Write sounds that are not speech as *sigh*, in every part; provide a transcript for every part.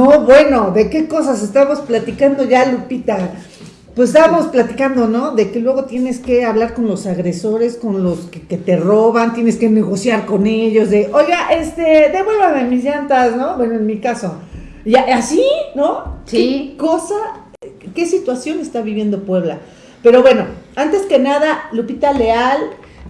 No, bueno, ¿de qué cosas estamos platicando ya, Lupita? Pues estábamos platicando, ¿no? De que luego tienes que hablar con los agresores, con los que, te roban, tienes que negociar con ellos, de, oiga, este, devuélvame mis llantas, ¿no? Bueno, en mi caso. Y así, ¿no? Sí. ¿Qué cosa, qué situación está viviendo Puebla? Pero bueno, antes que nada, Lupita Leal,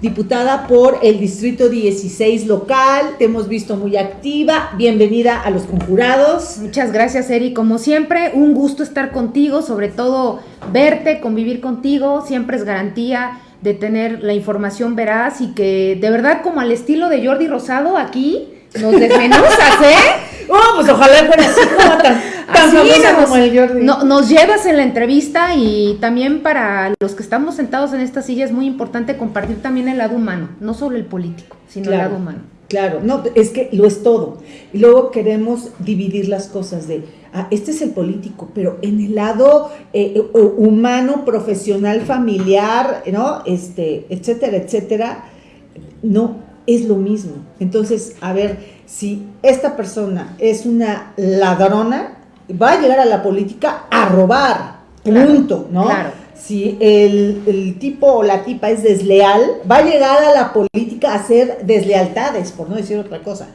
diputada por el Distrito 16 local, te hemos visto muy activa, bienvenida a los conjurados. Muchas gracias, Eri, como siempre, un gusto estar contigo, sobre todo verte, convivir contigo, siempre es garantía de tener la información veraz y que de verdad como al estilo de Jordi Rosado aquí nos desmenuzas, ¿eh? *laughs* Oh, pues ojalá fuera así como tan, nos, como el Jordi. nos llevas en la entrevista y también para los que estamos sentados en esta silla es muy importante compartir también el lado humano, no solo el político, sino el lado humano. Claro, no, es que lo es todo. Y luego queremos dividir las cosas de, ah, este es el político, pero en el lado eh, eh, humano, profesional, familiar, ¿no? Este, etcétera, etcétera, no, es lo mismo. Entonces, a ver, si esta persona es una ladrona, va a llegar a la política a robar, punto, ¿no? Claro. Si el, tipo o la tipa es desleal, va a llegar a la política a hacer deslealtades, por no decir otra cosa.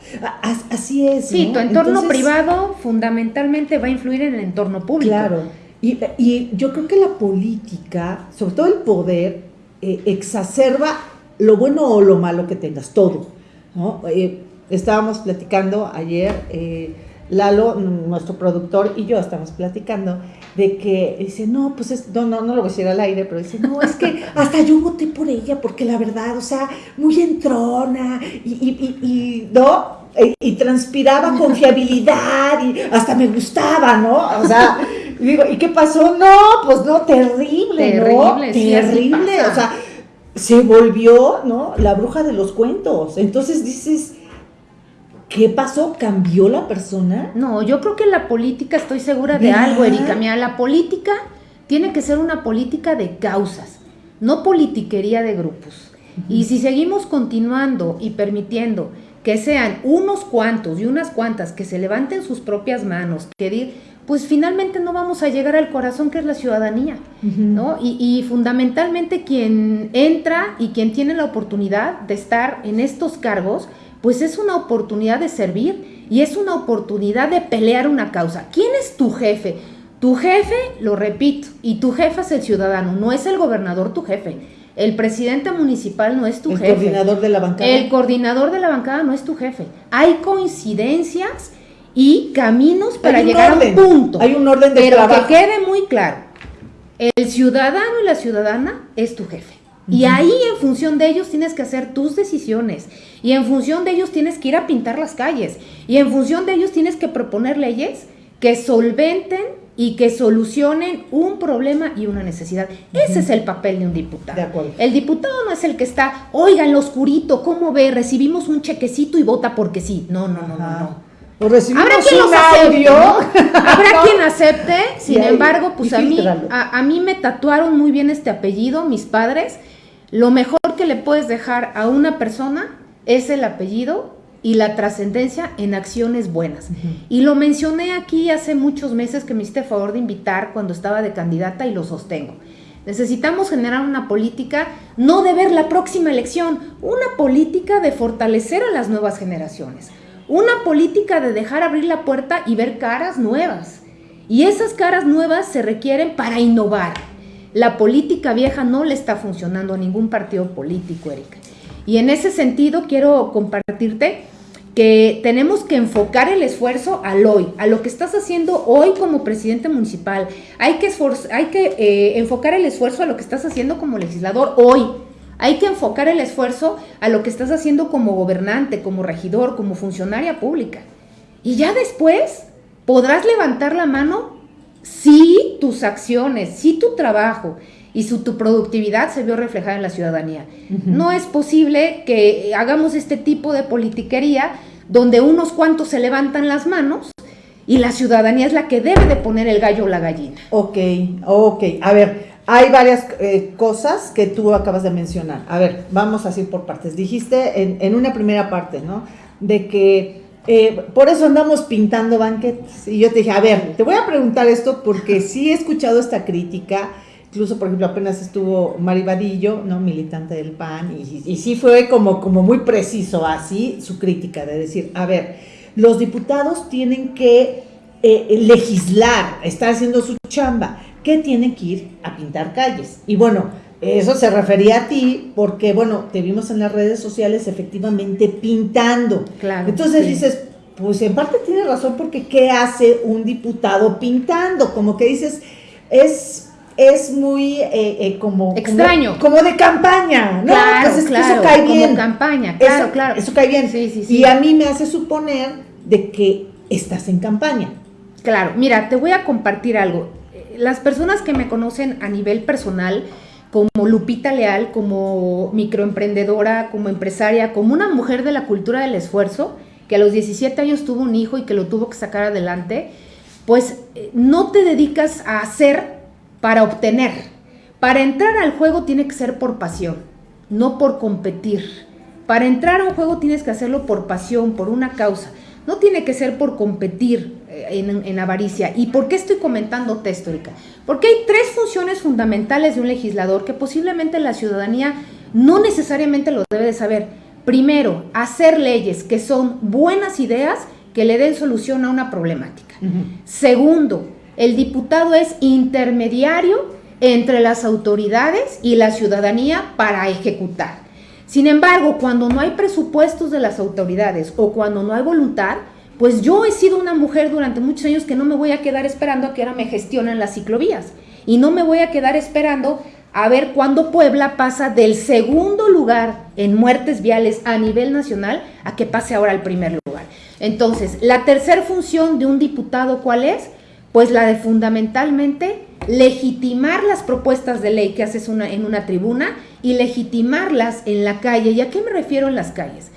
Así es. Sí, tu entorno privado fundamentalmente va a influir en el entorno público. Claro. Y, yo creo que la política, sobre todo el poder, eh, exacerba lo bueno o lo malo que tengas, todo. ¿no? Eh, estábamos platicando ayer, eh, Lalo, nuestro productor, y yo estábamos platicando de que dice, no, pues es, no, no, no lo voy a decir al aire, pero dice, no, es que *laughs* hasta yo voté por ella, porque la verdad, o sea, muy entrona, y, y, y, ¿no? Y, transpiraba *laughs* confiabilidad, y hasta me gustaba, ¿no? O sea, digo, ¿y qué pasó? No, pues no, terrible, ¿no? Terrible, o sea, se volvió, ¿no? La bruja de los cuentos. Entonces dices, ¿Qué pasó? ¿Cambió la persona? No, yo creo que la política, estoy segura de algo, Erika. Mira, la política tiene que ser una política de causas, no politiquería de grupos. Y si seguimos continuando y permitiendo que sean unos cuantos y unas cuantas que se levanten sus propias manos, que pues finalmente no vamos a llegar al corazón que es la ciudadanía, ¿no? Y, y, fundamentalmente quien entra y quien tiene la oportunidad de estar en estos cargos, pues es una oportunidad de servir y es una oportunidad de pelear una causa. ¿Quién es tu jefe? Tu jefe, lo repito, y tu jefe es el ciudadano, no es el gobernador tu jefe. El presidente municipal no es tu jefe. El coordinador de la bancada. El coordinador de la bancada no es tu jefe. Hay coincidencias y caminos para llegar a un punto. Hay un orden de Pero que quede muy claro, el ciudadano y la ciudadana es tu jefe. Y ahí en función de ellos tienes que hacer tus decisiones. Y en función de ellos tienes que ir a pintar las calles. Y en función de ellos tienes que proponer leyes que solventen y que solucionen un problema y una necesidad. Ese es el papel de un diputado. El diputado no es el que está, oiga, en lo oscurito, ¿cómo ve? Recibimos un chequecito y vota porque sí. No, no, no, no, no. Habrá quien los acepte, Habrá quien acepte, sin embargo, pues a mí, a mí me tatuaron muy bien este apellido, mis padres, lo mejor que le puedes dejar a una persona es el apellido y la trascendencia en acciones buenas. Y lo mencioné aquí hace muchos meses que me hiciste favor de invitar cuando estaba de candidata y lo sostengo. Necesitamos generar una política no de ver la próxima elección, una política de fortalecer a las nuevas generaciones, una política de dejar abrir la puerta y ver caras nuevas. Y esas caras nuevas se requieren para innovar la política vieja no le está funcionando a ningún partido político, Erika. Y en ese sentido quiero compartirte que tenemos que enfocar el esfuerzo al hoy, a lo que estás haciendo hoy como presidente municipal. Hay que, hay que eh, enfocar el esfuerzo a lo que estás haciendo como legislador hoy. Hay que enfocar el esfuerzo a lo que estás haciendo como gobernante, como regidor, como funcionaria pública. Y ya después podrás levantar la mano si tus acciones, si tu trabajo y su, tu productividad se vio reflejada en la ciudadanía. No es posible que hagamos este tipo de politiquería donde unos cuantos se levantan las manos y la ciudadanía es la que debe de poner el gallo o la gallina. Ok, ok. A ver, hay varias eh, cosas que tú acabas de mencionar. A ver, vamos así por partes. Dijiste en, en una primera parte, ¿no? De que eh, por eso andamos pintando banquetes. Y yo te dije, a ver, te voy a preguntar esto porque sí he escuchado esta crítica. Incluso, por ejemplo, apenas estuvo Mari Vadillo, ¿no? militante del PAN, y, y sí fue como, como muy preciso así su crítica, de decir, a ver, los diputados tienen que eh, legislar, estar haciendo su chamba, que tienen que ir a pintar calles. Y bueno, eso se refería a ti porque, bueno, te vimos en las redes sociales efectivamente pintando. Claro. Entonces dices, pues en parte tiene razón porque ¿qué hace un diputado pintando? Como que dices, es es muy eh, eh, como extraño como, de campaña no claro, pues claro, eso cae bien como campaña claro claro eso cae bien sí, sí, sí. y a mí me hace suponer de que estás en campaña claro mira te voy a compartir algo las personas que me conocen a nivel personal como Lupita Leal, como microemprendedora, como empresaria, como una mujer de la cultura del esfuerzo, que a los 17 años tuvo un hijo y que lo tuvo que sacar adelante, pues eh, no te dedicas a hacer para obtener. Para entrar al juego tiene que ser por pasión, no por competir. Para entrar a un juego tienes que hacerlo por pasión, por una causa. No tiene que ser por competir eh, en, avaricia. ¿Y por qué estoy comentando histórica? Porque hay tres funciones fundamentales de un legislador que posiblemente la ciudadanía no necesariamente lo debe de saber. Primero, hacer leyes que son buenas ideas que le den solución a una problemática. Segundo, el diputado es intermediario entre las autoridades y la ciudadanía para ejecutar. Sin embargo, cuando no hay presupuestos de las autoridades o cuando no hay voluntad, pues yo he sido una mujer durante muchos años que no me voy a quedar esperando a que ahora me gestionen las ciclovías. Y no me voy a quedar esperando a ver cuándo Puebla pasa del segundo lugar en muertes viales a nivel nacional a que pase ahora al primer lugar. Entonces, la tercera función de un diputado, ¿cuál es? Pues la de fundamentalmente legitimar las propuestas de ley que haces en una tribuna y legitimarlas en la calle. ¿Y a qué me refiero en las calles?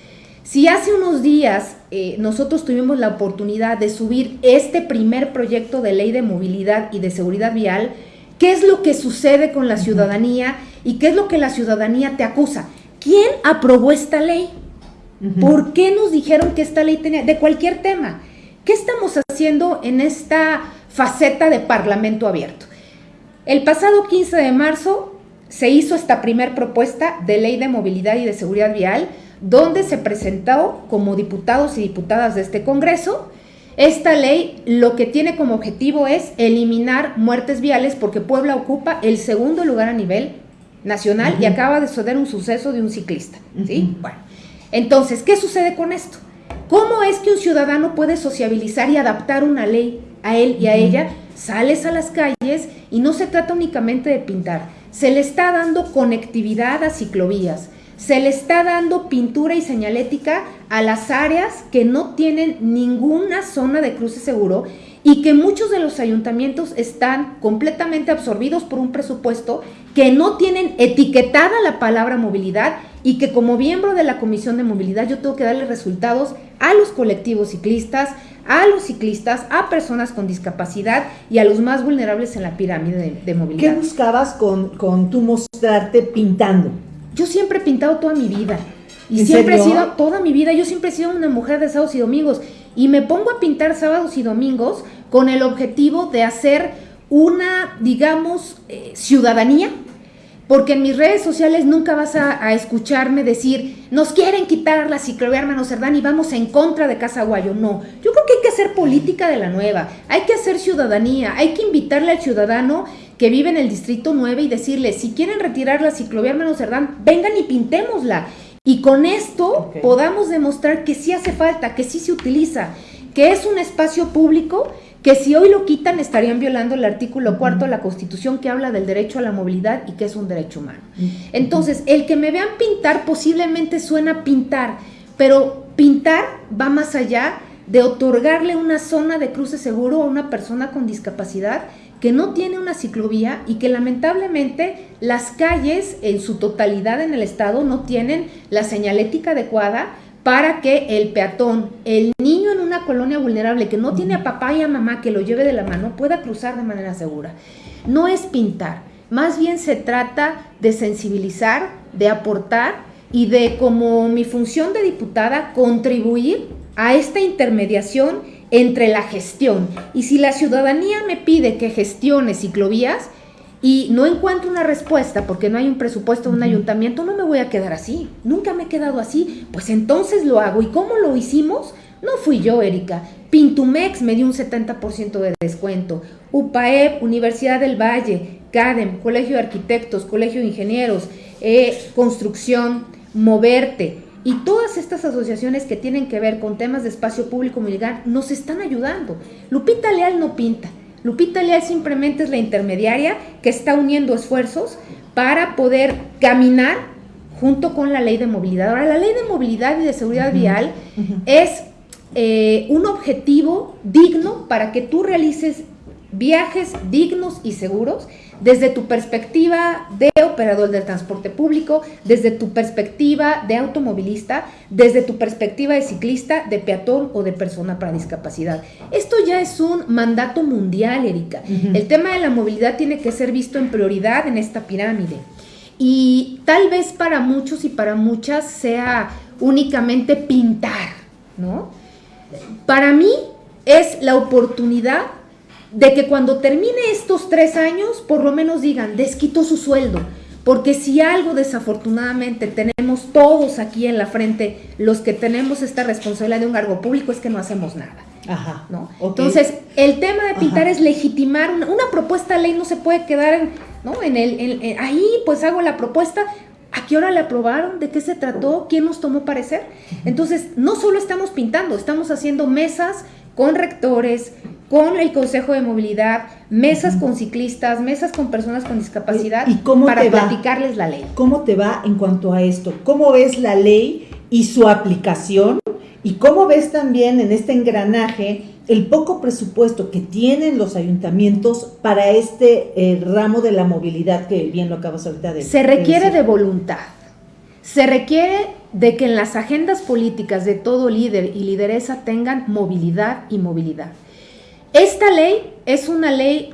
Si hace unos días eh, nosotros tuvimos la oportunidad de subir este primer proyecto de ley de movilidad y de seguridad vial, ¿qué es lo que sucede con la ciudadanía y qué es lo que la ciudadanía te acusa? ¿Quién aprobó esta ley? ¿Por qué nos dijeron que esta ley tenía, de cualquier tema? ¿Qué estamos haciendo en esta faceta de parlamento abierto? El pasado 15 de marzo se hizo esta primer propuesta de ley de movilidad y de seguridad vial, donde se presentó como diputados y diputadas de este Congreso. Esta ley lo que tiene como objetivo es eliminar muertes viales porque Puebla ocupa el segundo lugar a nivel nacional y acaba de suceder un suceso de un ciclista. ¿sí? Bueno, entonces, ¿qué sucede con esto? ¿Cómo es que un ciudadano puede sociabilizar y adaptar una ley a él y a ella? Sales a las calles y no se trata únicamente de pintar, se le está dando conectividad a ciclovías, se le está dando pintura y señalética a las áreas que no tienen ninguna zona de cruce seguro y que muchos de los ayuntamientos están completamente absorbidos por un presupuesto que no tienen etiquetada la palabra movilidad y que como miembro de la Comisión de Movilidad yo tengo que darle resultados a los colectivos ciclistas, a los ciclistas, a personas con discapacidad y a los más vulnerables en la pirámide de, movilidad. ¿Qué buscabas con, con tu mostrarte pintando? Yo siempre he pintado toda mi vida. Y siempre he sido, toda mi vida, yo siempre he sido una mujer de sábados y domingos. Y me pongo a pintar sábados y domingos con el objetivo de hacer una, digamos, eh, ciudadanía. Porque en mis redes sociales nunca vas a, escucharme decir, nos quieren quitar la ciclovía hermano Cerdán y vamos en contra de Casa Guayo. No, yo creo que hay que hacer política de la nueva, hay que hacer ciudadanía, hay que invitarle al ciudadano que vive en el Distrito 9 y decirle, si quieren retirar la ciclovía Hermano Cerdán, vengan y pintémosla. Y con esto podamos demostrar que sí hace falta, que sí se utiliza, que es un espacio público que si hoy lo quitan estarían violando el artículo cuarto de la Constitución que habla del derecho a la movilidad y que es un derecho humano. Entonces, el que me vean pintar posiblemente suena pintar, pero pintar va más allá de otorgarle una zona de cruce seguro a una persona con discapacidad que no tiene una ciclovía y que lamentablemente las calles en su totalidad en el estado no tienen la señalética adecuada para que el peatón, el niño en una colonia vulnerable que no tiene a papá y a mamá que lo lleve de la mano, pueda cruzar de manera segura. No es pintar, más bien se trata de sensibilizar, de aportar y de como mi función de diputada contribuir a esta intermediación entre la gestión. Y si la ciudadanía me pide que gestione ciclovías y no encuentro una respuesta porque no hay un presupuesto de un ayuntamiento, no me voy a quedar así. Nunca me he quedado así. Pues entonces lo hago. ¿Y cómo lo hicimos? No fui yo, Erika. Pintumex me dio un 70% de descuento. UPAEP, Universidad del Valle, CADEM, Colegio de Arquitectos, Colegio de Ingenieros, eh, Construcción, Moverte y todas estas asociaciones que tienen que ver con temas de espacio público militar nos están ayudando. Lupita Leal no pinta. Lupita Leal simplemente es la intermediaria que está uniendo esfuerzos para poder caminar junto con la ley de movilidad. Ahora, la ley de movilidad y de seguridad vial es eh, un objetivo digno para que tú realices viajes dignos y seguros desde tu perspectiva de operador del transporte público, desde tu perspectiva de automovilista, desde tu perspectiva de ciclista, de peatón o de persona para discapacidad. Esto ya es un mandato mundial, Erika. El tema de la movilidad tiene que ser visto en prioridad en esta pirámide. Y tal vez para muchos y para muchas sea únicamente pintar, ¿no? Para mí es la oportunidad de que cuando termine estos tres años, por lo menos digan, desquitó su sueldo. Porque si algo desafortunadamente tenemos todos aquí en la frente, los que tenemos esta responsabilidad de un cargo público, es que no hacemos nada. Ajá. ¿no? Entonces, el tema de pintar es legitimar una, propuesta de ley, no se puede quedar en, ¿no? en el, ahí, pues hago la propuesta. ¿A qué hora la aprobaron? ¿De qué se trató? ¿Quién nos tomó parecer? Entonces, no solo estamos pintando, estamos haciendo mesas con rectores, con el Consejo de Movilidad, mesas con ciclistas, mesas con personas con discapacidad ¿Y cómo para te platicarles la ley. ¿Cómo te va en cuanto a esto? ¿Cómo ves la ley y su aplicación? ¿Y cómo ves también en este engranaje el poco presupuesto que tienen los ayuntamientos para este eh, ramo de la movilidad que bien lo acabas ahorita de Se requiere de voluntad. Se requiere de que en las agendas políticas de todo líder y lideresa tengan movilidad y movilidad. Esta ley es una ley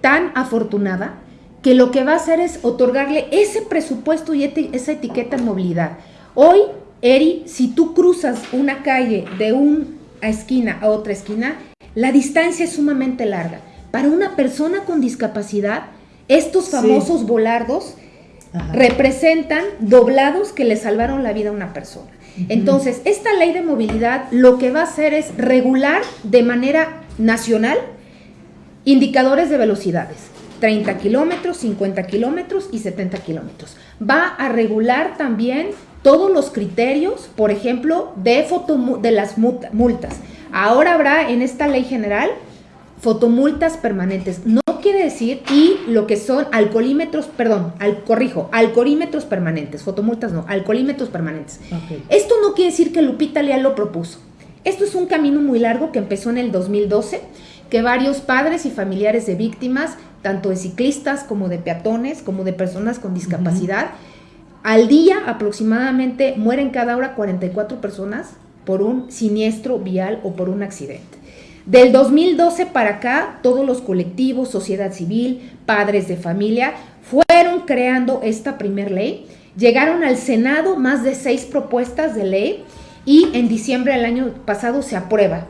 tan afortunada que lo que va a hacer es otorgarle ese presupuesto y esa etiqueta en movilidad. Hoy, Eri, si tú cruzas una calle de una esquina a otra esquina, la distancia es sumamente larga. Para una persona con discapacidad, estos famosos volardos representan doblados que le salvaron la vida a una persona. Entonces, esta ley de movilidad lo que va a hacer es regular de manera nacional indicadores de velocidades. 30 kilómetros, 50 kilómetros y 70 kilómetros. Va a regular también todos los criterios, por ejemplo, de, foto, de las multas. Ahora habrá en esta ley general fotomultas permanentes. No quiere decir, y lo que son alcoholímetros, perdón, al, corrijo, alcoholímetros permanentes, fotomultas no, alcoholímetros permanentes. Esto no quiere decir que Lupita Leal lo propuso. Esto es un camino muy largo que empezó en el 2012, que varios padres y familiares de víctimas, tanto de ciclistas como de peatones, como de personas con discapacidad, al día aproximadamente mueren cada hora 44 personas por un siniestro vial o por un accidente. Del 2012 para acá, todos los colectivos, sociedad civil, padres de familia, fueron creando esta primer ley. Llegaron al Senado más de seis propuestas de ley y en diciembre del año pasado se aprueba.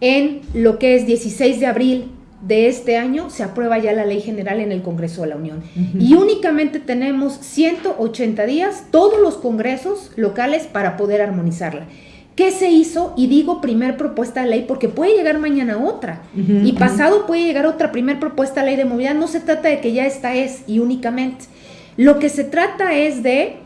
En lo que es 16 de abril de este año se aprueba ya la ley general en el Congreso de la Unión. Y únicamente tenemos 180 días, todos los congresos locales para poder armonizarla. ¿Qué se hizo? Y digo primer propuesta de ley porque puede llegar mañana otra. y pasado puede llegar otra primer propuesta de ley de movilidad. No se trata de que ya esta es y únicamente. Lo que se trata es de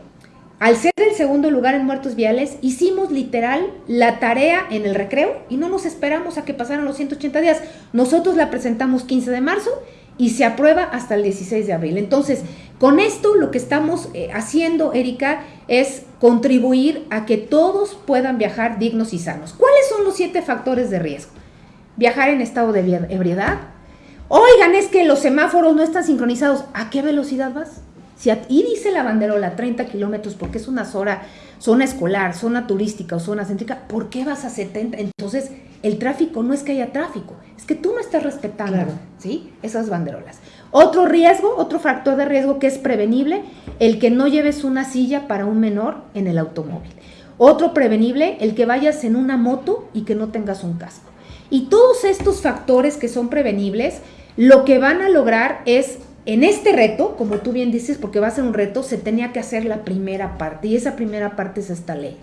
al ser el segundo lugar en muertos viales, hicimos literal la tarea en el recreo y no nos esperamos a que pasaran los 180 días. Nosotros la presentamos 15 de marzo y se aprueba hasta el 16 de abril. Entonces, con esto lo que estamos eh, haciendo, Erika, es contribuir a que todos puedan viajar dignos y sanos. ¿Cuáles son los siete factores de riesgo? Viajar en estado de ebriedad. Oigan, es que los semáforos no están sincronizados. ¿A qué velocidad vas? Si y dice la banderola 30 kilómetros porque es una zona, zona escolar, zona turística o zona céntrica, ¿por qué vas a 70? Entonces, el tráfico no es que haya tráfico, es que tú no estás respetando ¿sí? esas banderolas. Otro riesgo, otro factor de riesgo que es prevenible, el que no lleves una silla para un menor en el automóvil. Otro prevenible, el que vayas en una moto y que no tengas un casco. Y todos estos factores que son prevenibles, lo que van a lograr es, en este reto, como tú bien dices, porque va a ser un reto, se tenía que hacer la primera parte y esa primera parte es esta ley.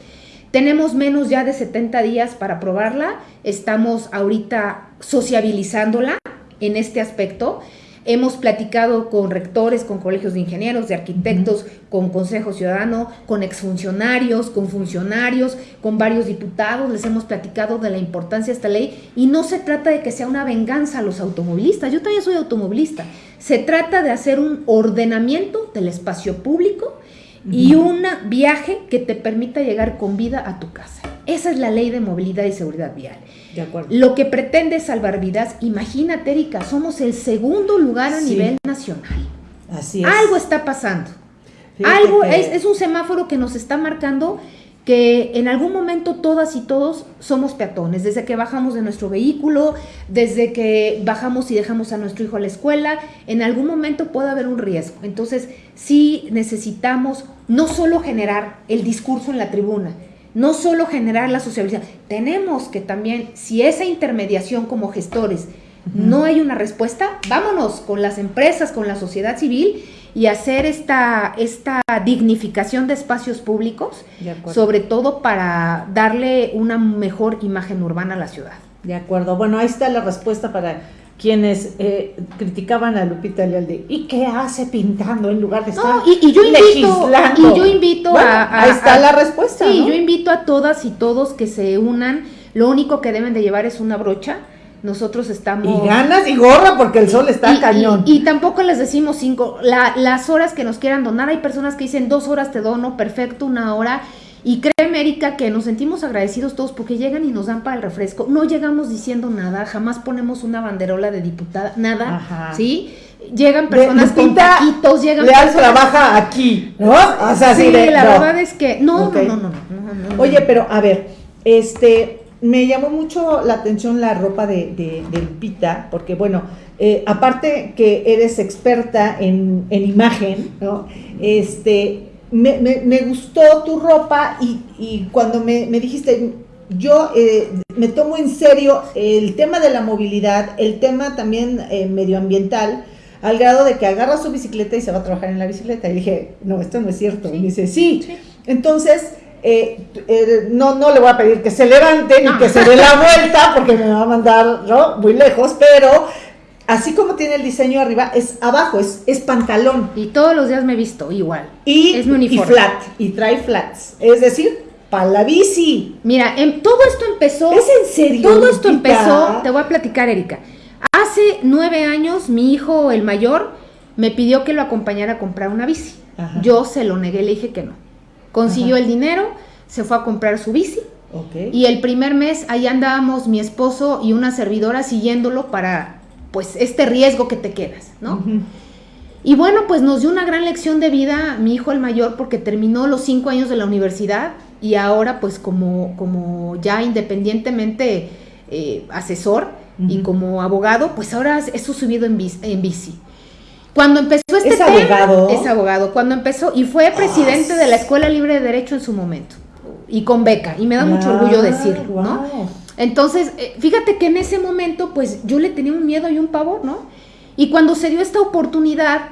Tenemos menos ya de 70 días para aprobarla, estamos ahorita sociabilizándola en este aspecto Hemos platicado con rectores, con colegios de ingenieros, de arquitectos, con Consejo Ciudadano, con exfuncionarios, con funcionarios, con varios diputados. Les hemos platicado de la importancia de esta ley y no se trata de que sea una venganza a los automovilistas. Yo también soy automovilista. Se trata de hacer un ordenamiento del espacio público y un viaje que te permita llegar con vida a tu casa. Esa es la ley de movilidad y seguridad vial. Lo que pretende salvar vidas, imagínate, Erika, somos el segundo lugar a nivel nacional. Así es. Algo está pasando. Algo es, un semáforo que nos está marcando que en algún momento todas y todos somos peatones, desde que bajamos de nuestro vehículo, desde que bajamos y dejamos a nuestro hijo a la escuela, en algún momento puede haber un riesgo. Entonces, sí necesitamos no solo generar el discurso en la tribuna, no solo generar la socialización, tenemos que también, si esa intermediación como gestores no hay una respuesta, vámonos con las empresas, con la sociedad civil y hacer esta, esta dignificación de espacios públicos, sobre todo para darle una mejor imagen urbana a la ciudad. De acuerdo. Bueno, ahí está la respuesta para quienes eh, criticaban a Lupita Lealde. ¿Y qué hace pintando en lugar de estar y, yo invito, Y yo invito a, Ahí está la respuesta. Sí, yo invito a todas y todos que se unan. Lo único que deben de llevar es una brocha. Nosotros estamos... Y ganas y gorra porque el sol está cañón. Y, tampoco les decimos cinco. las horas que nos quieran donar, hay personas que dicen dos horas te dono, perfecto, una hora y créeme, Erika, que nos sentimos agradecidos todos porque llegan y nos dan para el refresco. No llegamos diciendo nada, jamás ponemos una banderola de diputada, nada, ¿sí? Llegan personas con taquitos, llegan Leal trabaja aquí, ¿no? O sea, sí, la verdad es que no, no, no, no, Oye, pero a ver, este, me llamó mucho la atención la ropa de, de, Lupita, porque bueno, eh, aparte que eres experta en, en imagen, ¿no? Este, me, me, gustó tu ropa y, cuando me, dijiste, yo eh, me tomo en serio el tema de la movilidad, el tema también eh, medioambiental, al grado de que agarra su bicicleta y se va a trabajar en la bicicleta. Y dije, no, esto no es cierto. Y me dice, sí. Entonces, eh, no, no le voy a pedir que se levante ni que se dé la vuelta porque me va a mandar ¿no? muy lejos, pero así como tiene el diseño arriba, es abajo, es, es pantalón. Y todos los días me he visto igual. Y, es mi uniforme. Y flat, y trae flats. Es decir, para la bici. Mira, en, todo esto empezó. ¿Es en serio? Todo esto empezó, te voy a platicar, Erika. Hace nueve años, mi hijo, el mayor, me pidió que lo acompañara a comprar una bici. Yo se lo negué, le dije que no. Consiguió el dinero, se fue a comprar su bici. Y el primer mes ahí andábamos mi esposo y una servidora siguiéndolo para pues este riesgo que te quedas, ¿no? Y bueno, pues nos dio una gran lección de vida mi hijo el mayor porque terminó los cinco años de la universidad y ahora pues como, como ya independientemente eh, asesor y como abogado, pues ahora eso subido en bici. En bici. Cuando empezó este ¿Es abogado? es abogado. Cuando empezó, y fue presidente de la Escuela Libre de Derecho en su momento, y con beca, y me da mucho orgullo decirlo, ¿no? Entonces, eh, fíjate que en ese momento, pues yo le tenía un miedo y un pavor, ¿no? Y cuando se dio esta oportunidad,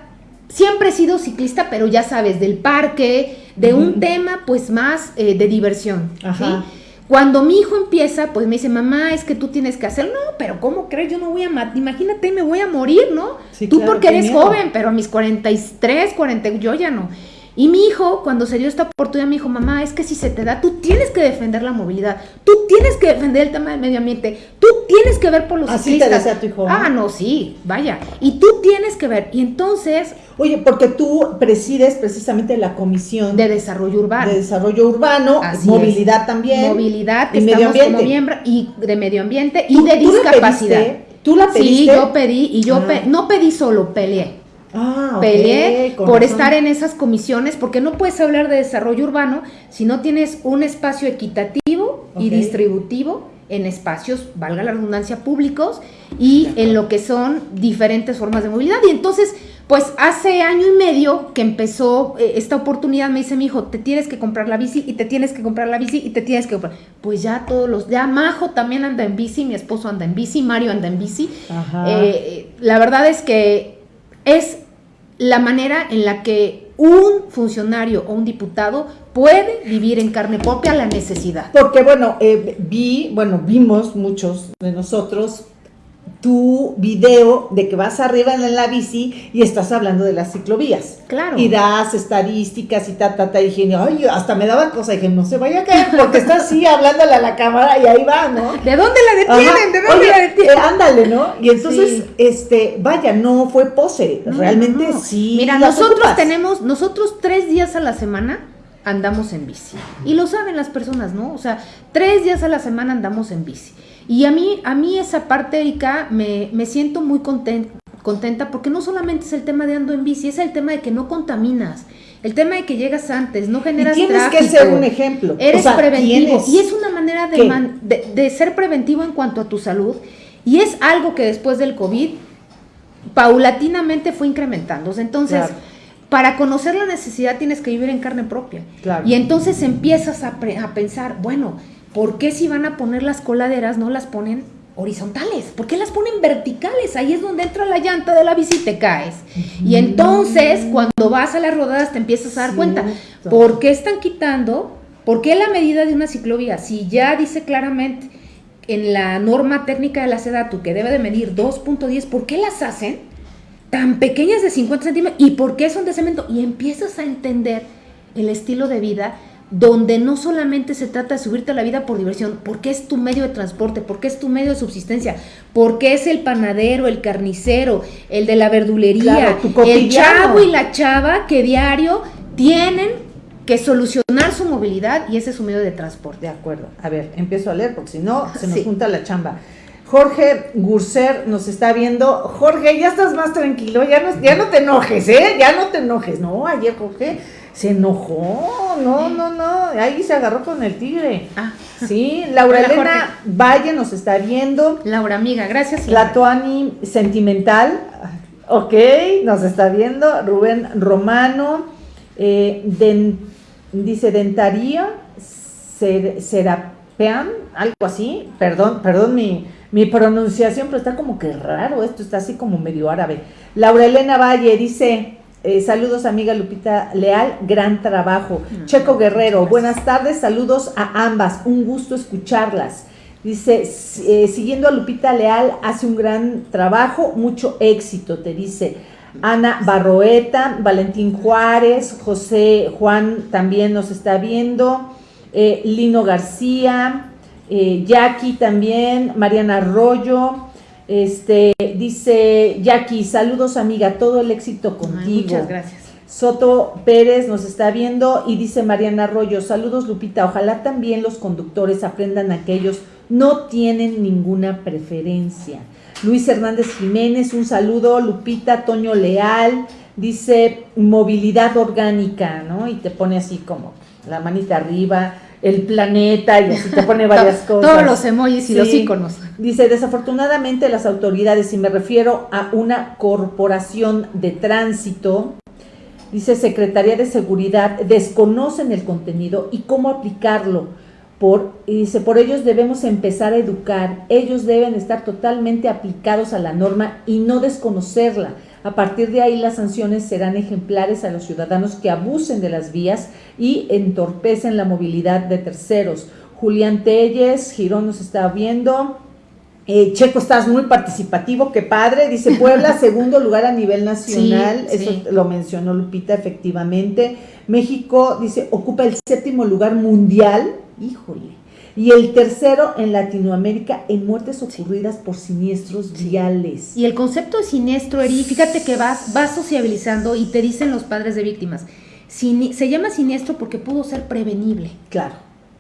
siempre he sido ciclista, pero ya sabes, del parque, de un tema pues más eh, de diversión. Ajá. Cuando mi hijo empieza, pues me dice, mamá, es que tú tienes que hacer, no, pero ¿cómo crees? Yo no voy a, imagínate, me voy a morir, ¿no? tú porque eres joven, pero a mis 43, 40, yo ya no. Y mi hijo, cuando se dio esta oportunidad, me dijo, mamá, es que si se te da, tú tienes que defender la movilidad, tú tienes que defender el tema del medio ambiente, tú tienes que ver por los Así te desea tu hijo. Ah, no, sí, vaya. Y tú tienes que ver. Y entonces... Oye, porque tú presides precisamente la comisión... De desarrollo urbano. De desarrollo urbano, movilidad también. Movilidad, y medio ambiente. como miembro, y de medio ambiente y de discapacidad. ¿Tú la pediste? Sí, yo pedí, y yo ah. no pedí solo, peleé. Ah, Peleé por estar en esas comisiones, porque no puedes hablar de desarrollo urbano si no tienes un espacio equitativo y distributivo en espacios, valga la redundancia, públicos y en lo que son diferentes formas de movilidad. Y entonces, Pues hace año y medio que empezó eh, esta oportunidad, me dice mi hijo, te tienes que comprar la bici y te tienes que comprar la bici y te tienes que comprar. Pues ya todos los, ya Majo también anda en bici, mi esposo anda en bici, Mario anda en bici. Eh, la verdad es que es la manera en la que un funcionario o un diputado puede vivir en carne propia la necesidad. Porque bueno, eh, vi, bueno, vimos muchos de nosotros tu video de que vas arriba en la bici y estás hablando de las ciclovías. Claro. Y das estadísticas y ta, ta, ta. Y dije, ay, hasta me daba cosa. Y dije, no se vaya a caer porque está así *laughs* hablándole a la cámara y ahí va, ¿no? ¿De dónde la detienen? ¿De dónde la detienen? Eh, ándale, ¿no? Y entonces, este, vaya, no fue pose. Realmente sí. Mira, nosotros tenemos, nosotros tres días a la semana andamos en bici. Y lo saben las personas, ¿no? O sea, tres días a la semana andamos en bici. Y a mí, a mí esa parte, Erika, me, me siento muy contenta porque no solamente es el tema de ando en bici, es el tema de que no contaminas. El tema de que llegas antes, no generas y tienes que ser un ejemplo. Eres preventivo. Y es una manera de, de, ser preventivo en cuanto a tu salud. Y es algo que después del COVID paulatinamente fue incrementándose. Entonces, para conocer la necesidad tienes que vivir en carne propia. Y entonces empiezas a, a pensar, bueno, ¿por qué si van a poner las coladeras no las ponen horizontales? ¿Por qué las ponen verticales? Ahí es donde entra la llanta de la bici y te caes. Y entonces, cuando vas a las rodadas, te empiezas a dar cuenta, ¿por qué están quitando? ¿Por qué la medida de una ciclovía? Si ya dice claramente en la norma técnica de la SEDATU que debe de medir 2.10, ¿por qué las hacen tan pequeñas de 50 centímetros? ¿Y por qué son de cemento? Y empiezas a entender el estilo de vida donde no solamente se trata de subirte a la vida por diversión, porque es tu medio de transporte, porque es tu medio de subsistencia, porque es el panadero, el carnicero, el de la verdulería, el chavo y la chava que diario tienen que solucionar su movilidad y ese es su medio de transporte. De acuerdo. A ver, empiezo a leer porque si no se nos junta la chamba. Jorge Gurser nos está viendo. Jorge, ya estás más tranquilo, ya no, ya no te enojes, ¿eh? Ya no te enojes. No, ayer Jorge se enojó, no, no, no, ahí se agarró con el tigre. Ah. Sí, Laura Elena Valle nos está viendo. Laura amiga, gracias. Latuani Sentimental, ok, nos está viendo. Rubén Romano, eh, dice Dentaría, Serapean, algo así, perdón, perdón mi, mi pronunciación, pero está como que raro esto, está así como medio árabe. Laura Elena Valle dice... Eh, saludos amiga Lupita Leal, gran trabajo. Checo Guerrero, buenas tardes, saludos a ambas, un gusto escucharlas. Dice, eh, siguiendo a Lupita Leal, hace un gran trabajo, mucho éxito, te dice. Ana Barroeta, Valentín Juárez, José Juan también nos está viendo, eh, Lino García, Jackie también, Mariana Arroyo, este, dice Jackie, saludos amiga, todo el éxito contigo. muchas gracias. Soto Pérez nos está viendo y dice Mariana Arroyo, saludos Lupita, ojalá también los conductores aprendan a que ellos no tienen ninguna preferencia. Luis Hernández Jiménez, un saludo, Lupita, Toño Leal, dice movilidad orgánica, ¿no? Y te pone así como la manita arriba, el planeta y así te pone *laughs* varias cosas. Todos los emojis y los iconos. Dice, desafortunadamente las autoridades, y me refiero a una corporación de tránsito, dice Secretaría de Seguridad, desconocen el contenido y cómo aplicarlo. Por, y dice, por ellos debemos empezar a educar, ellos deben estar totalmente aplicados a la norma y no desconocerla a partir de ahí las sanciones serán ejemplares a los ciudadanos que abusen de las vías y entorpecen la movilidad de terceros. Julián Telles, Girón nos está viendo. Eh, Checo, estás muy participativo, qué padre. Dice *laughs* Puebla, segundo lugar a nivel nacional. Eso lo mencionó Lupita, efectivamente. México, dice, ocupa el séptimo lugar mundial. Híjole y el tercero en Latinoamérica en muertes ocurridas por siniestros viales. Y el concepto de siniestro, Eri, fíjate que vas, vas sociabilizando y te dicen los padres de víctimas, se llama siniestro porque pudo ser prevenible. Claro,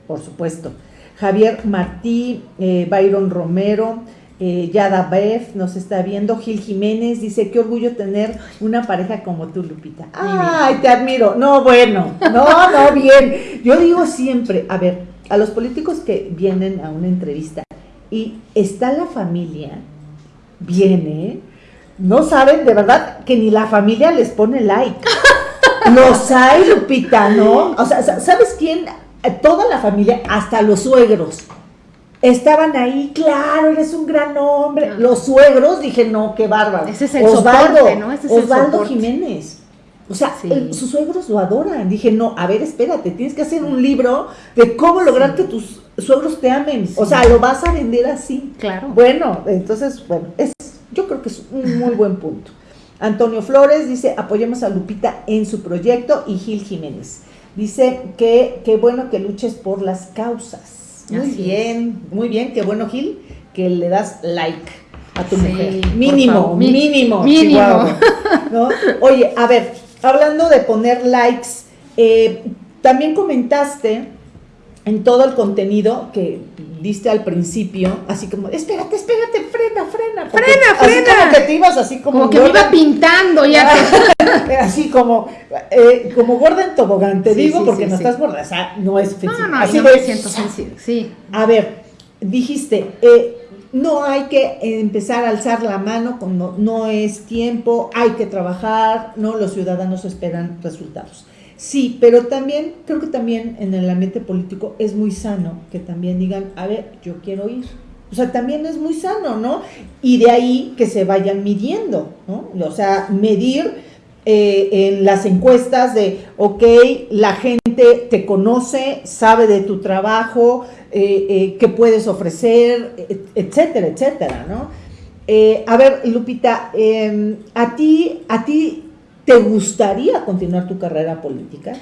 por supuesto. Javier Martí, eh, Byron Romero, eh, Yada Beff nos está viendo, Gil Jiménez dice, qué orgullo tener una pareja como tú, Lupita. Ay, te admiro. No, bueno, no, no, bien. Yo digo siempre, a ver, a los políticos que vienen a una entrevista y está la familia, viene, no saben de verdad que ni la familia les pone like. *laughs* Los hay, Lupita, ¿no? O sea, ¿sabes quién? Toda la familia, hasta los suegros estaban ahí, claro, eres un gran hombre. Ah. Los suegros, dije, no, qué bárbaro. Ese es el Osvaldo, ¿no? Ese es Osvaldo Jiménez. O sea, sus suegros lo adoran. Dije, no, a ver, espérate, tienes que hacer un libro de cómo lograr que tus suegros te amen. O sea, lo vas a vender así. Claro. Bueno, entonces, bueno, es, yo creo que es un muy buen punto. Antonio Flores dice, apoyemos a Lupita en su proyecto y Gil Jiménez. Dice que qué bueno que luches por las causas. Muy bien, muy bien, qué bueno Gil, que le das like a tu mujer. Mínimo, mínimo, mínimo. Oye, a ver, hablando de poner likes, eh, también comentaste en todo el contenido que diste al principio, así como, espérate, espérate, frena, frena. Frena, frena. Así como que te ibas así como... Como que me iba pintando ya. *laughs* así como, eh, como gorda en tobogán, te digo, porque no estás gorda, o sea, no es No, no, así me siento sensible, sí. A ver, dijiste, eh, no hay que empezar a alzar la mano cuando no es tiempo, hay que trabajar, no, los ciudadanos esperan resultados. Sí, pero también, creo que también en el ambiente político es muy sano que también digan, a ver, yo quiero ir. O sea, también es muy sano, ¿no? Y de ahí que se vayan midiendo, ¿no? O sea, medir eh, en las encuestas de, ok, la gente te conoce, sabe de tu trabajo, eh, eh, qué puedes ofrecer, etcétera, etcétera, ¿no? a ver, Lupita, em, a ti, a ti ¿Te gustaría continuar tu carrera política?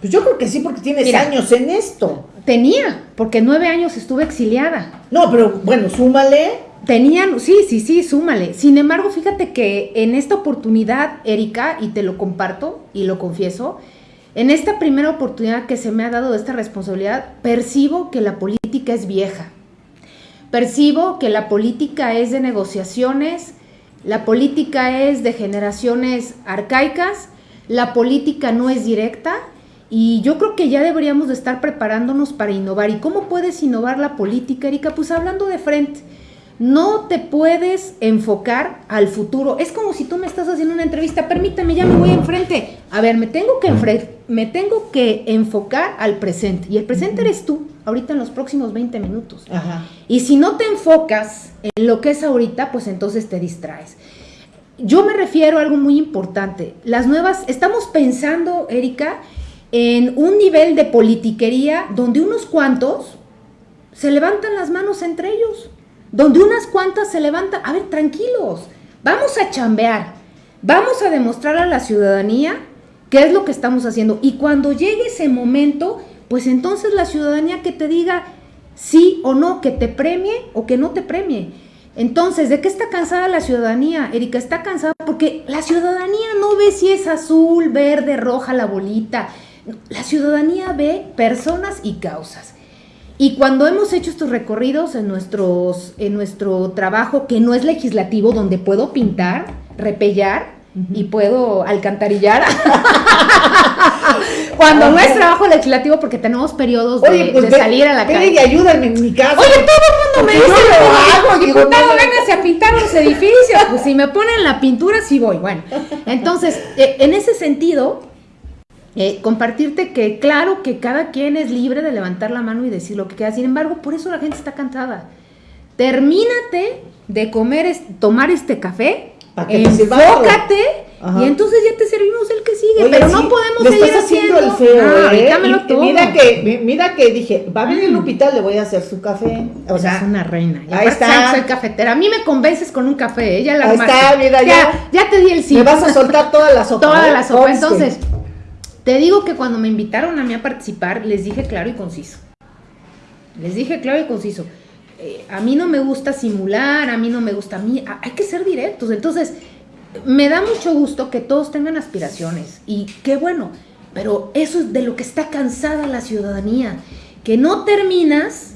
Pues yo creo que sí, porque tienes años en esto. Tenía, porque nueve años estuve exiliada. No, pero bueno, súmale. Tenían, sí, sí, sí, súmale. Sin embargo, fíjate que en esta oportunidad, Erika, y te lo comparto y lo confieso, en esta primera oportunidad que se me ha dado esta responsabilidad, percibo que la política es vieja. Percibo que la política es de negociaciones, la política es de generaciones arcaicas, la política no es directa y yo creo que ya deberíamos de estar preparándonos para innovar. ¿Y cómo puedes innovar la política, Erika? Pues hablando de frente. No te puedes enfocar al futuro. Es como si tú me estás haciendo una entrevista, permítame, ya me voy enfrente. A ver, me tengo que, me tengo que enfocar al presente. Y el presente eres tú, ahorita en los próximos 20 minutos. Y si no te enfocas en lo que es ahorita, pues entonces te distraes. Yo me refiero a algo muy importante. Las nuevas, estamos pensando, Erika, en un nivel de politiquería donde unos cuantos se levantan las manos entre ellos donde unas cuantas se levantan, a ver, tranquilos, vamos a chambear, vamos a demostrar a la ciudadanía qué es lo que estamos haciendo. Y cuando llegue ese momento, pues entonces la ciudadanía que te diga sí o no, que te premie o que no te premie. Entonces, ¿de qué está cansada la ciudadanía? Erika está cansada porque la ciudadanía no ve si es azul, verde, roja la bolita. La ciudadanía ve personas y causas. Y cuando hemos hecho estos recorridos en, nuestros, en nuestro trabajo, que no es legislativo, donde puedo pintar, repellar, y puedo alcantarillar. *laughs* Cuando no es trabajo legislativo, porque tenemos periodos de, pues salir a la calle. y ayúdame en mi casa. Oye, todo el mundo me dice, lo hago, diputado, véngase a pintar los edificios. Pues si me ponen la pintura, sí voy. Bueno, entonces, *laughs* eh, en ese sentido, eh, compartirte que claro que cada quien es libre de levantar la mano y decir lo que queda. Sin embargo, por eso la gente está cansada. Termínate de comer, tomar este café, enfócate y entonces ya te servimos el que sigue. pero no podemos seguir estás haciendo el feo. Ah, ¿eh? Mira que, mira que dije, va a venir Lupita, le voy a hacer su café. O sea, es una reina. ahí está. Soy cafetera. A mí me convences con un café. Ella la Ahí está, mira, ya, ya, te di el sí. Me vas a soltar toda la sopa. Toda ¿eh? la sopa. Entonces, te digo que cuando me invitaron a mí a participar, les dije claro y conciso. Les dije claro y conciso. Eh, a mí no me gusta simular, a mí no me gusta a mí, hay que ser directos. Entonces, me da mucho gusto que todos tengan aspiraciones y qué bueno, pero eso es de lo que está cansada la ciudadanía, que no terminas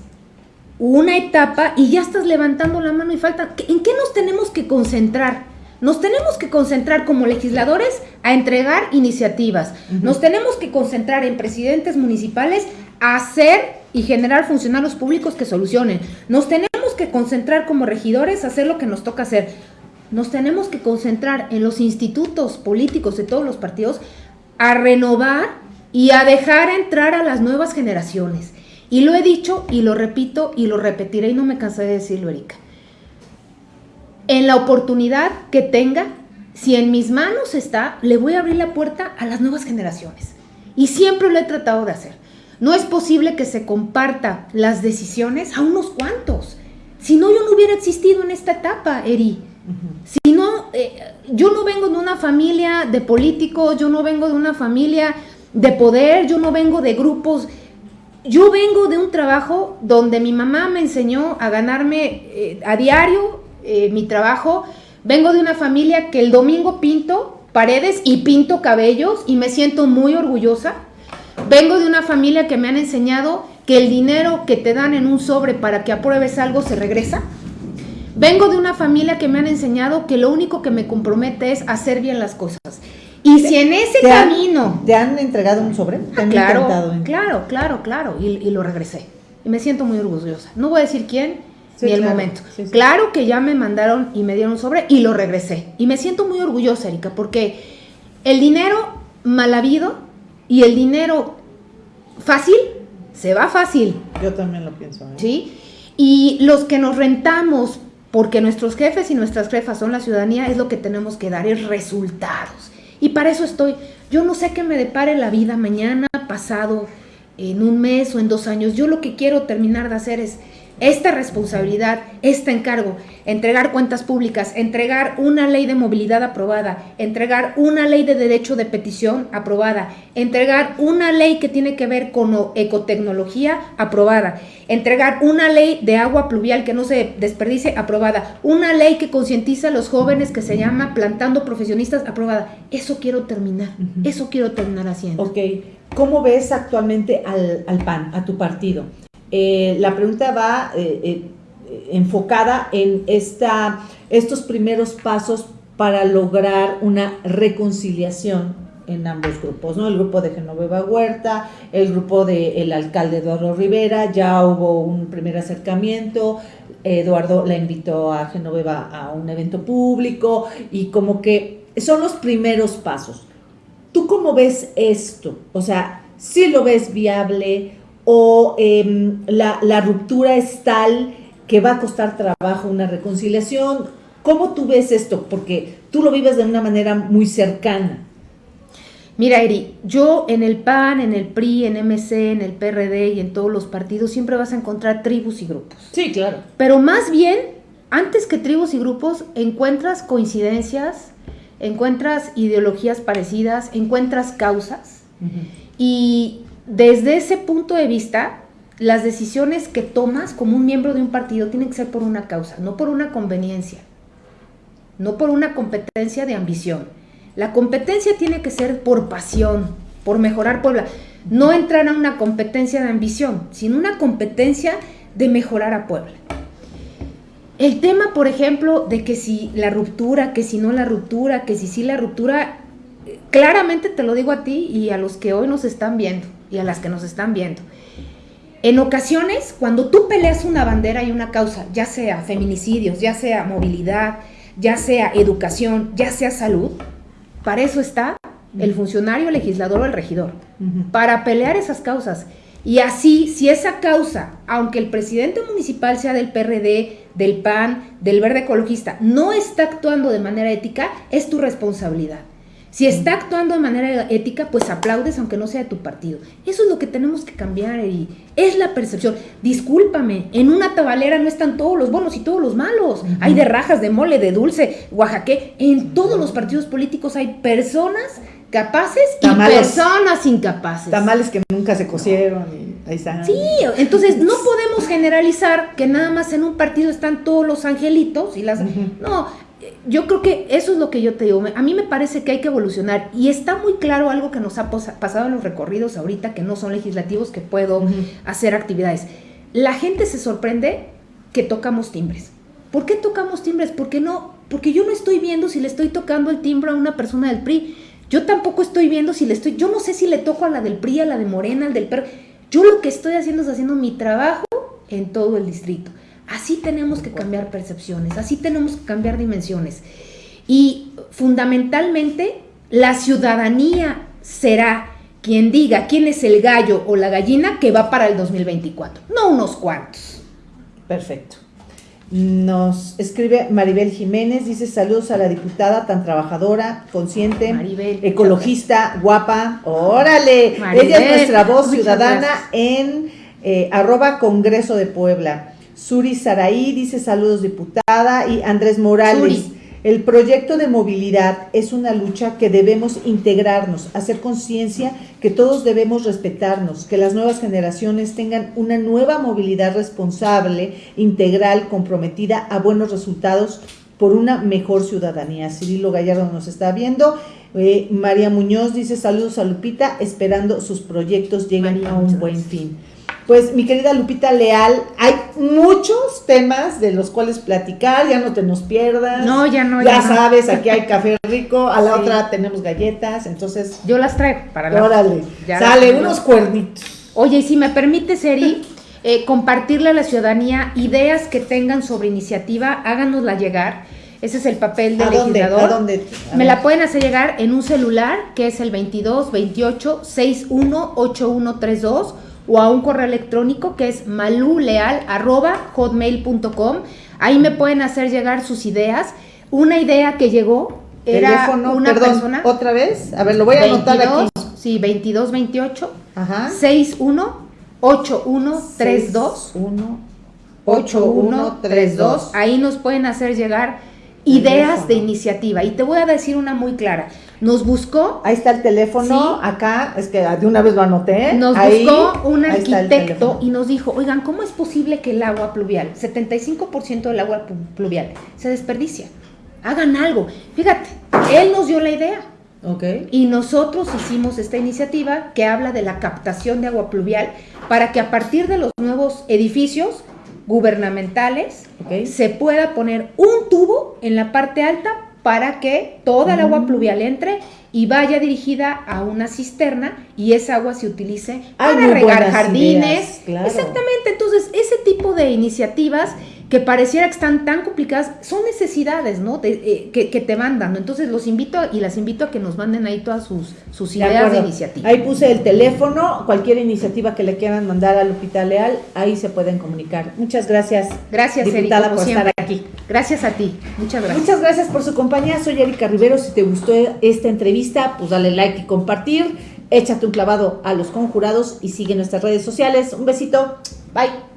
una etapa y ya estás levantando la mano y falta, ¿en qué nos tenemos que concentrar? Nos tenemos que concentrar como legisladores a entregar iniciativas. Nos tenemos que concentrar en presidentes municipales a hacer y generar funcionarios públicos que solucionen. Nos tenemos que concentrar como regidores a hacer lo que nos toca hacer. nos tenemos que concentrar en los institutos políticos de todos los partidos a renovar y a dejar entrar a las nuevas generaciones. Y lo he dicho y lo repito y lo repetiré y no me cansaré de decirlo, Erika. En la oportunidad que tenga, si en mis manos está, le voy a abrir la puerta a las nuevas generaciones. Y siempre lo he tratado de hacer. No es posible que se comparta las decisiones a unos cuantos. Si no, yo no hubiera existido en esta etapa, Eri. Si no, eh, yo no vengo de una familia de políticos, yo no vengo de una familia de poder, yo no vengo de grupos. Yo vengo de un trabajo donde mi mamá me enseñó a ganarme eh, a diario eh, mi trabajo. Vengo de una familia que el domingo pinto paredes y pinto cabellos y me siento muy orgullosa. Vengo de una familia que me han enseñado que el dinero que te dan en un sobre para que apruebes algo se regresa. Vengo de una familia que me han enseñado que lo único que me compromete es hacer bien las cosas. Y si en ese camino... ¿Te han entregado un sobre? claro, claro, claro, claro, y, lo regresé. Y me siento muy orgullosa. No voy a decir quién ni el momento. claro que ya me mandaron y me dieron sobre y lo regresé. Y me siento muy orgullosa, Erika, porque el dinero mal habido y el dinero fácil se va fácil. Yo también lo pienso. ¿eh? ¿Sí? Y los que nos rentamos porque nuestros jefes y nuestras jefas son la ciudadanía, es lo que tenemos que dar, es resultados. Y para eso estoy. Yo no sé qué me depare la vida mañana, pasado, en un mes o en dos años. Yo lo que quiero terminar de hacer es esta responsabilidad, este encargo, entregar cuentas públicas, entregar una ley de movilidad aprobada, entregar una ley de derecho de petición aprobada, entregar una ley que tiene que ver con ecotecnología aprobada, entregar una ley de agua pluvial que no se desperdice aprobada, una ley que concientiza a los jóvenes que se llama plantando profesionistas aprobada. Eso quiero terminar, eso quiero terminar haciendo. Ok, ¿cómo ves actualmente al, al PAN, a tu partido? Eh, la pregunta va eh, eh, enfocada en esta, estos primeros pasos para lograr una reconciliación en ambos grupos, ¿no? El grupo de Genoveva Huerta, el grupo del alcalde Eduardo Rivera, ya hubo un primer acercamiento, Eduardo la invitó a Genoveva a un evento público y como que son los primeros pasos. ¿Tú cómo ves esto? O sea, si lo ves viable o em, la, ruptura es tal que va a costar trabajo una reconciliación. ¿Cómo tú ves esto? Porque tú lo vives de una manera muy cercana. Mira, Eri, yo en el PAN, en el PRI, en MC, en el PRD y en todos los partidos siempre vas a encontrar tribus y grupos. Sí, claro. Pero más bien, antes que tribus y grupos, encuentras coincidencias, encuentras ideologías parecidas, encuentras causas. Y desde ese punto de vista, las decisiones que tomas como un miembro de un partido tienen que ser por una causa, no por una conveniencia, no por una competencia de ambición. La competencia tiene que ser por pasión, por mejorar Puebla. No entrar a una competencia de ambición, sino una competencia de mejorar a Puebla. El tema, por ejemplo, de que si la ruptura, que si no la ruptura, que si sí la ruptura, claramente te lo digo a ti y a los que hoy nos están viendo y a las que nos están viendo. En ocasiones, cuando tú peleas una bandera y una causa, ya sea feminicidios, ya sea movilidad, ya sea educación, ya sea salud, para eso está el funcionario, el legislador o el regidor, para pelear esas causas. Y así, si esa causa, aunque el presidente municipal sea del PRD, del PAN, del Verde Ecologista, no está actuando de manera ética, es tu responsabilidad. Si está actuando de manera ética, pues aplaudes aunque no sea de tu partido. Eso es lo que tenemos que cambiar y es la percepción. Discúlpame, en una tabalera no están todos los buenos y todos los malos. Hay de rajas, de mole, de dulce, oaxaque. En todos los partidos políticos hay personas capaces y personas incapaces. Tamales que nunca se cosieron y ahí están. Sí, entonces no *laughs* podemos generalizar que nada más en un partido están todos los angelitos y las... No, yo creo que eso es lo que yo te digo. A mí me parece que hay que evolucionar y está muy claro algo que nos ha pasado en los recorridos ahorita que no son legislativos, que puedo hacer actividades. La gente se sorprende que tocamos timbres. ¿Por qué tocamos timbres? Porque no, porque yo no estoy viendo si le estoy tocando el timbre a una persona del PRI. Yo tampoco estoy viendo si le estoy, yo no sé si le toco a la del PRI, a la de Morena, al del PRI. Yo lo que estoy haciendo es haciendo mi trabajo en todo el distrito Así tenemos que cambiar percepciones, así tenemos que cambiar dimensiones. Y fundamentalmente la ciudadanía será quien diga quién es el gallo o la gallina que va para el 2024, no unos cuantos. Perfecto. Nos escribe Maribel Jiménez, dice saludos a la diputada tan trabajadora, consciente, ecologista, guapa. Órale, ella es nuestra voz ciudadana en eh, arroba Congreso de Puebla. Suri Saraí dice saludos diputada y Andrés Morales. El proyecto de movilidad es una lucha que debemos integrarnos, hacer conciencia que todos debemos respetarnos, que las nuevas generaciones tengan una nueva movilidad responsable, integral, comprometida a buenos resultados por una mejor ciudadanía. Cirilo Gallardo nos está viendo. Eh, María Muñoz dice saludos a Lupita, esperando sus proyectos lleguen a un buen fin. Pues mi querida Lupita Leal, hay muchos temas de los cuales platicar, ya no te nos pierdas. No, ya no. Ya, sabes, aquí hay *laughs* café rico, a la otra tenemos galletas, entonces... Yo las traigo para la... Órale, sale unos cuernitos. Oye, y si me permite, Seri, eh, compartirle a la ciudadanía ideas que tengan sobre iniciativa, háganosla llegar. Ese es el papel del legislador. ¿A dónde? Me la pueden hacer llegar en un celular que es el 22 28 61 8132 o a un correo electrónico que es maluleal.hotmail.com. Ahí me pueden hacer llegar sus ideas. Una idea que llegó era una persona. ¿Otra vez? A ver, lo voy a anotar aquí. Sí, 2228 Ajá. 61 8132 8132. Ahí nos pueden hacer llegar ideas de iniciativa. Y te voy a decir una muy clara. Nos buscó. Ahí está el teléfono, acá, es que de una vez lo anoté. Nos buscó un arquitecto y nos dijo, oigan, ¿cómo es posible que el agua pluvial, 75% del agua pluvial, se desperdicia? Hagan algo. Fíjate, él nos dio la idea. Okay. Y nosotros hicimos esta iniciativa que habla de la captación de agua pluvial para que a partir de los nuevos edificios gubernamentales se pueda poner un tubo en la parte alta para que toda el agua mm. pluvial entre y vaya dirigida a una cisterna y esa agua se utilice para regar jardines. Exactamente, entonces ese tipo de iniciativas que pareciera que están tan complicadas, son necesidades, ¿no? Eh, que, te van dando. Entonces los invito y las invito a que nos manden ahí todas sus, sus ideas de, iniciativa. Ahí puse el teléfono, cualquier iniciativa que le quieran mandar al Lupita Leal, ahí se pueden comunicar. Muchas gracias. Gracias, diputada, por estar aquí. Gracias a ti. Muchas gracias. Muchas gracias por su compañía. Soy Erika Rivero. Si te gustó esta entrevista, pues dale like y compartir. Échate un clavado a los conjurados y sigue nuestras redes sociales. Un besito. Bye.